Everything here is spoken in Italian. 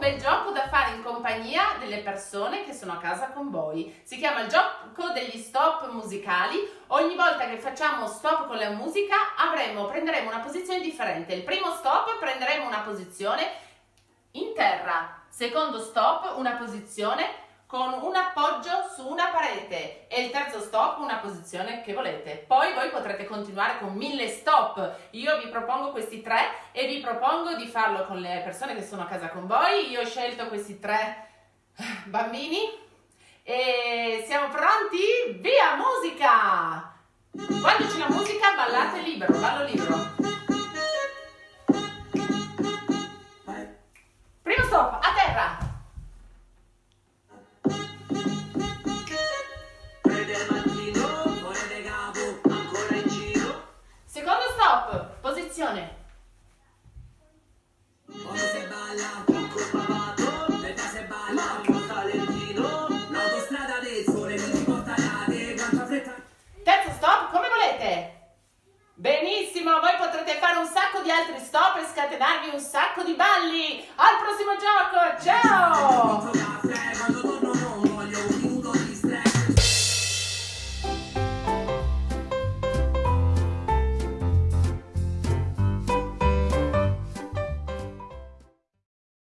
bel gioco da fare in compagnia delle persone che sono a casa con voi. Si chiama il gioco degli stop musicali. Ogni volta che facciamo stop con la musica avremo, prenderemo una posizione differente. Il primo stop prenderemo una posizione in terra, secondo stop una posizione con un appoggio su una parete e il terzo stop una posizione che volete. Poi voi potrete continuare con mille stop. Io vi propongo questi tre e vi propongo di farlo con le persone che sono a casa con voi. Io ho scelto questi tre bambini e siamo pronti? Via musica! Quando c'è la musica ballate libero, ballo libero. Fretta. Terzo stop, come volete. Benissimo, voi potrete fare un sacco di altri stop e scatenarvi un sacco di balli. Al prossimo gioco,